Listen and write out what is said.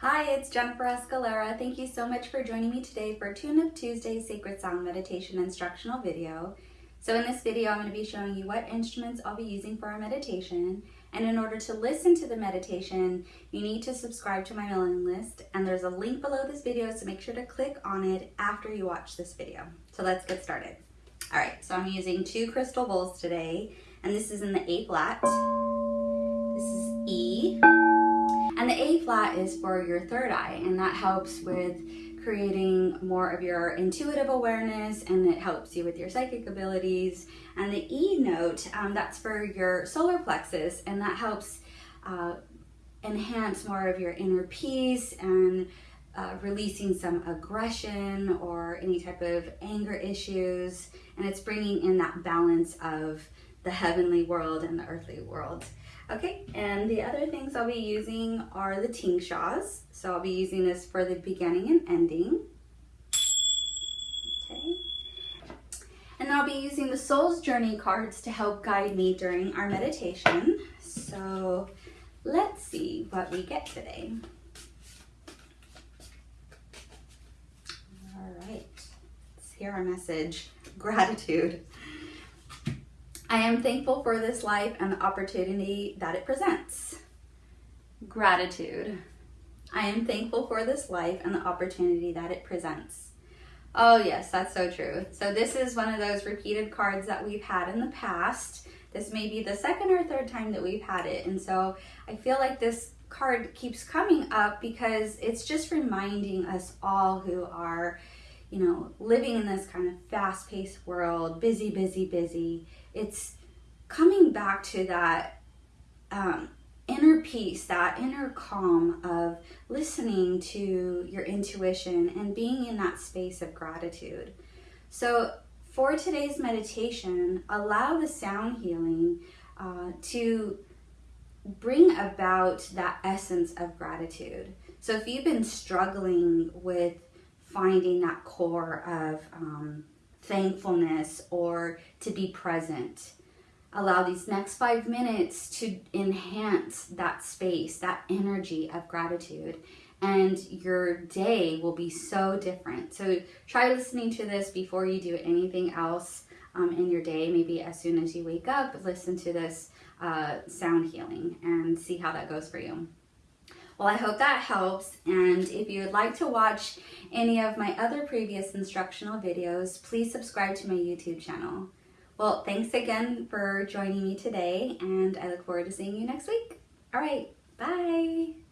Hi, it's Jennifer Escalera. Thank you so much for joining me today for Tune Up Tuesday Sacred Sound Meditation instructional video. So in this video, I'm going to be showing you what instruments I'll be using for our meditation. And in order to listen to the meditation, you need to subscribe to my mailing list. And there's a link below this video, so make sure to click on it after you watch this video. So let's get started. All right, so I'm using two crystal bowls today, and this is in the A flat. This is E. Flat is for your third eye, and that helps with creating more of your intuitive awareness and it helps you with your psychic abilities. And the E note, um, that's for your solar plexus, and that helps uh, enhance more of your inner peace and uh, releasing some aggression or any type of anger issues. And it's bringing in that balance of the heavenly world and the earthly world. Okay, and the other things I'll be using are the tingshas. So I'll be using this for the beginning and ending. Okay. And I'll be using the Soul's Journey cards to help guide me during our meditation. So let's see what we get today. All right, let's hear our message. Gratitude. I am thankful for this life and the opportunity that it presents. Gratitude. I am thankful for this life and the opportunity that it presents. Oh, yes, that's so true. So, this is one of those repeated cards that we've had in the past. This may be the second or third time that we've had it. And so, I feel like this card keeps coming up because it's just reminding us all who are, you know, living in this kind of fast paced world, busy, busy, busy it's coming back to that um, inner peace, that inner calm of listening to your intuition and being in that space of gratitude. So, for today's meditation, allow the sound healing uh, to bring about that essence of gratitude. So, if you've been struggling with finding that core of um, thankfulness or to be present. Allow these next five minutes to enhance that space, that energy of gratitude, and your day will be so different. So try listening to this before you do anything else um, in your day. Maybe as soon as you wake up, listen to this uh, sound healing and see how that goes for you. Well, I hope that helps. And if you would like to watch any of my other previous instructional videos, please subscribe to my YouTube channel. Well, thanks again for joining me today, and I look forward to seeing you next week. All right, bye.